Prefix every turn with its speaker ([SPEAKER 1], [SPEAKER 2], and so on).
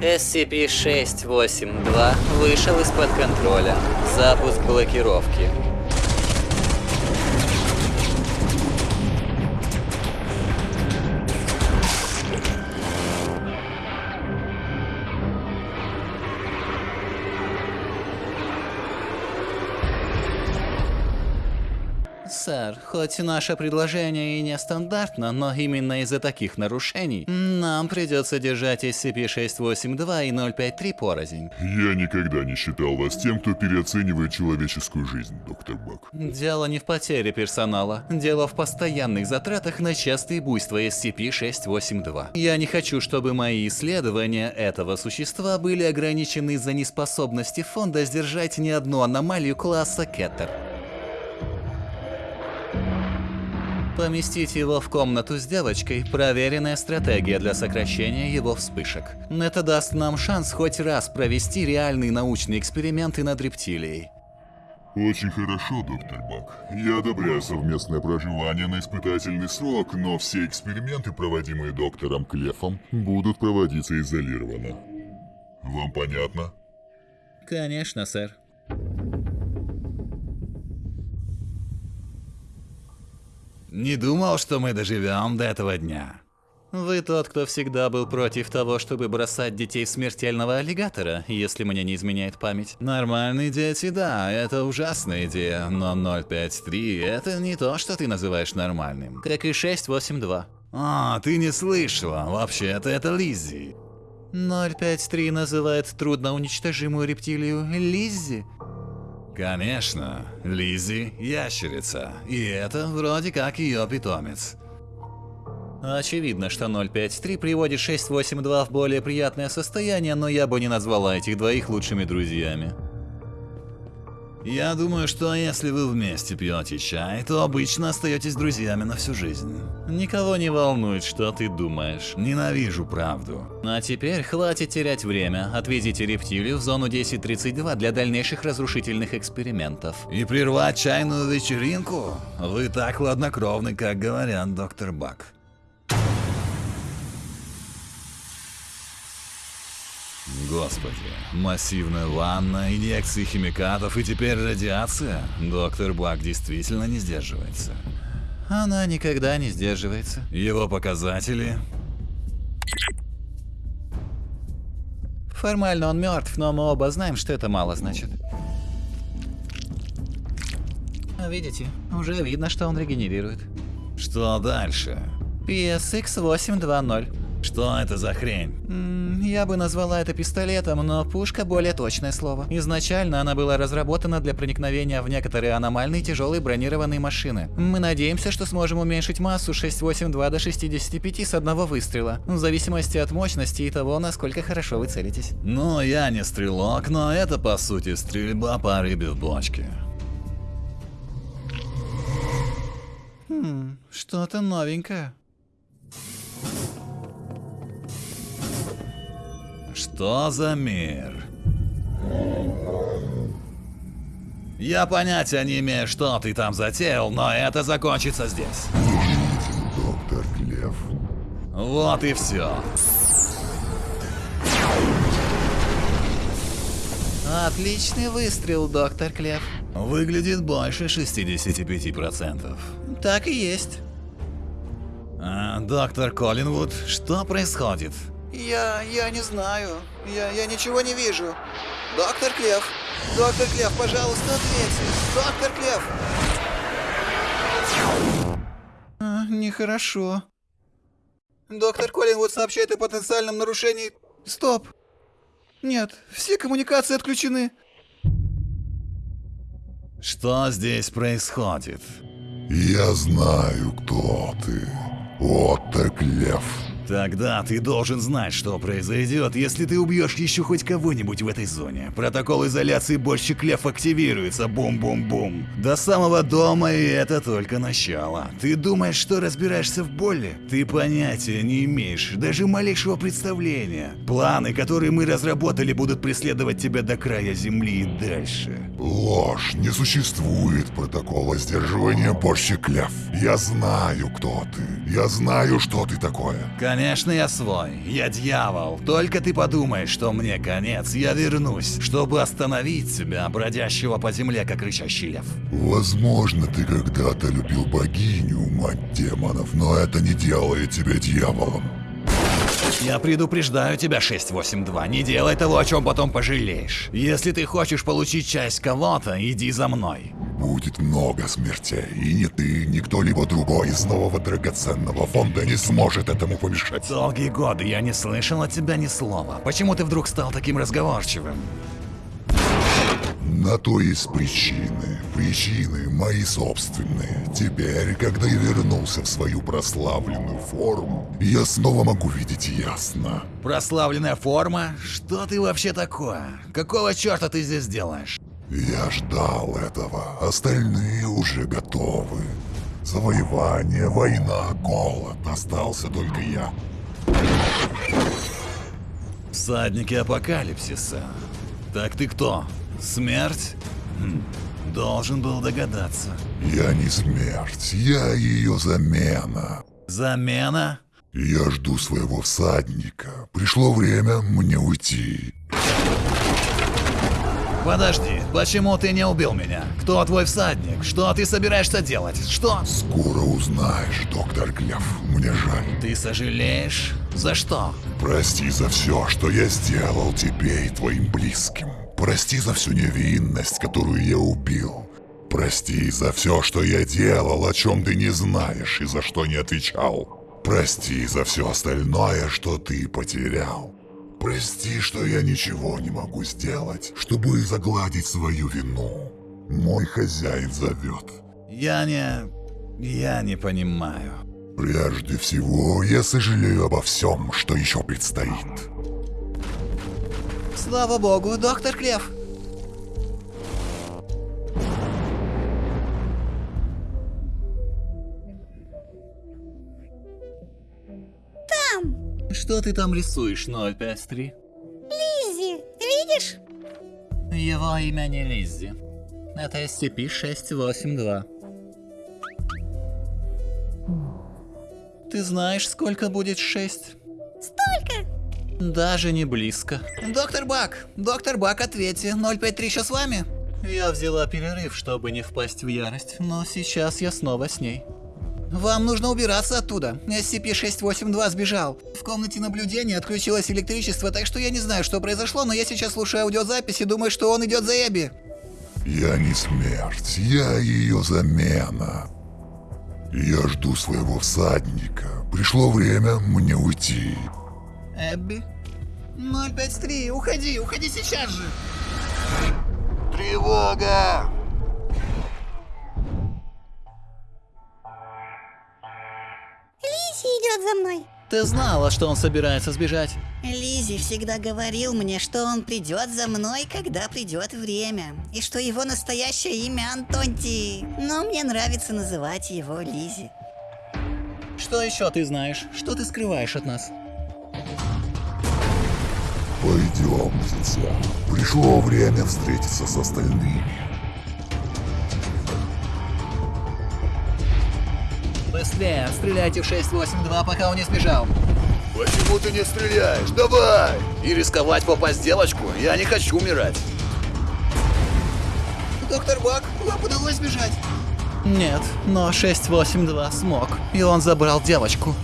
[SPEAKER 1] SCP-682 вышел из-под контроля. Запуск блокировки. Сэр, хоть наше предложение и нестандартно, но именно из-за таких нарушений нам придется держать SCP-682 и 053 порознь.
[SPEAKER 2] Я никогда не считал вас тем, кто переоценивает человеческую жизнь, доктор Бак.
[SPEAKER 1] Дело не в потере персонала. Дело в постоянных затратах на частые буйства SCP-682. Я не хочу, чтобы мои исследования этого существа были ограничены из-за неспособности фонда сдержать ни одну аномалию класса Кеттер. Поместить его в комнату с девочкой – проверенная стратегия для сокращения его вспышек. Это даст нам шанс хоть раз провести реальные научные эксперименты над рептилией.
[SPEAKER 2] Очень хорошо, доктор Бак. Я одобряю совместное проживание на испытательный срок, но все эксперименты, проводимые доктором Клефом, будут проводиться изолированно. Вам понятно?
[SPEAKER 1] Конечно, сэр.
[SPEAKER 3] Не думал, что мы доживем до этого дня.
[SPEAKER 1] Вы тот, кто всегда был против того, чтобы бросать детей в смертельного аллигатора, если мне не изменяет память.
[SPEAKER 3] Нормальные дети, да, это ужасная идея, но 053 это не то, что ты называешь нормальным.
[SPEAKER 1] Как и 682.
[SPEAKER 3] А, ты не слышала, вообще-то это Лиззи.
[SPEAKER 1] 053 называет трудноуничтожимую рептилию Лиззи.
[SPEAKER 3] Конечно, Лиззи – ящерица, и это вроде как ее питомец.
[SPEAKER 1] Очевидно, что 053 приводит 682 в более приятное состояние, но я бы не назвала этих двоих лучшими друзьями.
[SPEAKER 3] Я думаю, что если вы вместе пьете чай, то обычно остаетесь друзьями на всю жизнь.
[SPEAKER 1] Никого не волнует, что ты думаешь.
[SPEAKER 3] Ненавижу правду.
[SPEAKER 1] А теперь хватит терять время. Отвезите рептилию в зону 1032 для дальнейших разрушительных экспериментов.
[SPEAKER 3] И прервать чайную вечеринку? Вы так хладнокровны, как говорят доктор Бак. Господи, массивная ванна, инъекции химикатов и теперь радиация? Доктор Бак действительно не сдерживается.
[SPEAKER 1] Она никогда не сдерживается.
[SPEAKER 3] Его показатели?
[SPEAKER 1] Формально он мертв, но мы оба знаем, что это мало значит. А Видите, уже видно, что он регенерирует.
[SPEAKER 3] Что дальше?
[SPEAKER 1] PSX 820.
[SPEAKER 3] Что это за хрень?
[SPEAKER 1] М, Я бы назвала это пистолетом, но пушка более точное слово. Изначально она была разработана для проникновения в некоторые аномальные тяжелые бронированные машины. Мы надеемся, что сможем уменьшить массу 682 до 65 с одного выстрела, в зависимости от мощности и того, насколько хорошо вы целитесь.
[SPEAKER 3] Ну, я не стрелок, но это по сути стрельба по рыбе в бочке.
[SPEAKER 1] Хм, что-то новенькое.
[SPEAKER 3] Что за мир? Я понятия не имею, что ты там затеял, но это закончится здесь.
[SPEAKER 2] Доктор Клев.
[SPEAKER 3] Вот и все.
[SPEAKER 1] Отличный выстрел, доктор Клев.
[SPEAKER 3] Выглядит больше 65%.
[SPEAKER 1] Так и есть.
[SPEAKER 3] А, доктор Коллинвуд, что происходит?
[SPEAKER 4] Я... я не знаю. Я... я ничего не вижу. Доктор Клев! Доктор Клев, пожалуйста, ответьте! Доктор Клев!
[SPEAKER 1] А, нехорошо.
[SPEAKER 4] Доктор Коллинвуд сообщает о потенциальном нарушении... Стоп! Нет, все коммуникации отключены.
[SPEAKER 3] Что здесь происходит?
[SPEAKER 2] Я знаю, кто ты. Отто Клев.
[SPEAKER 3] Тогда ты должен знать, что произойдет, если ты убьешь еще хоть кого-нибудь в этой зоне. Протокол изоляции больше Клев активируется, бум-бум-бум. До самого дома, и это только начало. Ты думаешь, что разбираешься в боли? Ты понятия не имеешь, даже малейшего представления. Планы, которые мы разработали, будут преследовать тебя до края земли и дальше.
[SPEAKER 2] Ложь. Не существует протокола сдерживания Борщи Клев. Я знаю, кто ты. Я знаю, что ты такое.
[SPEAKER 3] Конечно, Конечно, я свой. Я дьявол. Только ты подумай, что мне конец. Я вернусь, чтобы остановить тебя, бродящего по земле, как рычащий лев.
[SPEAKER 2] Возможно, ты когда-то любил богиню, мать демонов, но это не делает тебя дьяволом.
[SPEAKER 3] Я предупреждаю тебя, 682, не делай того, о чем потом пожалеешь. Если ты хочешь получить часть кого-то, иди за мной.
[SPEAKER 2] Будет много смертей, и ни ты, ни кто-либо другой из нового драгоценного фонда не сможет этому помешать.
[SPEAKER 3] Долгие годы я не слышал от тебя ни слова. Почему ты вдруг стал таким разговорчивым?
[SPEAKER 2] На то есть причины. Причины мои собственные. Теперь, когда я вернулся в свою прославленную форму, я снова могу видеть ясно.
[SPEAKER 3] Прославленная форма? Что ты вообще такое? Какого черта ты здесь делаешь?
[SPEAKER 2] Я ждал этого. Остальные уже готовы. Завоевание, война, голод. Остался только я.
[SPEAKER 3] Всадники апокалипсиса. Так ты кто? Смерть? Хм, должен был догадаться.
[SPEAKER 2] Я не смерть, я ее замена.
[SPEAKER 3] Замена?
[SPEAKER 2] Я жду своего всадника. Пришло время мне уйти.
[SPEAKER 3] Подожди, почему ты не убил меня? Кто твой всадник? Что ты собираешься делать? Что?
[SPEAKER 2] Скоро узнаешь, доктор Клев. Мне жаль.
[SPEAKER 3] Ты сожалеешь? За что?
[SPEAKER 2] Прости за все, что я сделал тебе и твоим близким. Прости за всю невинность, которую я убил. Прости за все, что я делал, о чем ты не знаешь и за что не отвечал. Прости за все остальное, что ты потерял. Прости, что я ничего не могу сделать, чтобы загладить свою вину. Мой хозяин зовет.
[SPEAKER 3] Я не... Я не понимаю.
[SPEAKER 2] Прежде всего, я сожалею обо всем, что еще предстоит.
[SPEAKER 4] Слава богу, доктор Клев.
[SPEAKER 1] Что ты там рисуешь, 053?
[SPEAKER 5] Лиззи, видишь?
[SPEAKER 1] Его имя не Лиззи. Это SCP-682. Ты знаешь, сколько будет 6?
[SPEAKER 5] Столько.
[SPEAKER 1] Даже не близко.
[SPEAKER 4] Доктор Бак, доктор Бак, ответьте, 053 еще с вами?
[SPEAKER 1] Я взяла перерыв, чтобы не впасть в ярость, но сейчас я снова с ней.
[SPEAKER 4] Вам нужно убираться оттуда. SCP-682 сбежал. В комнате наблюдения отключилось электричество, так что я не знаю, что произошло, но я сейчас слушаю аудиозапись и думаю, что он идет за Эбби.
[SPEAKER 2] Я не смерть, я ее замена. Я жду своего всадника. Пришло время мне уйти.
[SPEAKER 4] Эбби? 053, уходи, уходи сейчас же.
[SPEAKER 2] Тревога!
[SPEAKER 5] Идет за мной.
[SPEAKER 1] Ты знала, что он собирается сбежать?
[SPEAKER 6] Лизи всегда говорил мне, что он придет за мной, когда придет время, и что его настоящее имя Антонти, но мне нравится называть его Лизи.
[SPEAKER 1] Что еще ты знаешь? Что ты скрываешь от нас?
[SPEAKER 2] Пойдем, дитя. Пришло время встретиться с остальными.
[SPEAKER 1] Быстрее, стреляйте в 682, пока он не сбежал.
[SPEAKER 3] Почему ты не стреляешь? Давай! И рисковать попасть в девочку? Я не хочу умирать.
[SPEAKER 4] Доктор Бак, вам удалось сбежать?
[SPEAKER 1] Нет, но 682 смог, и он забрал девочку.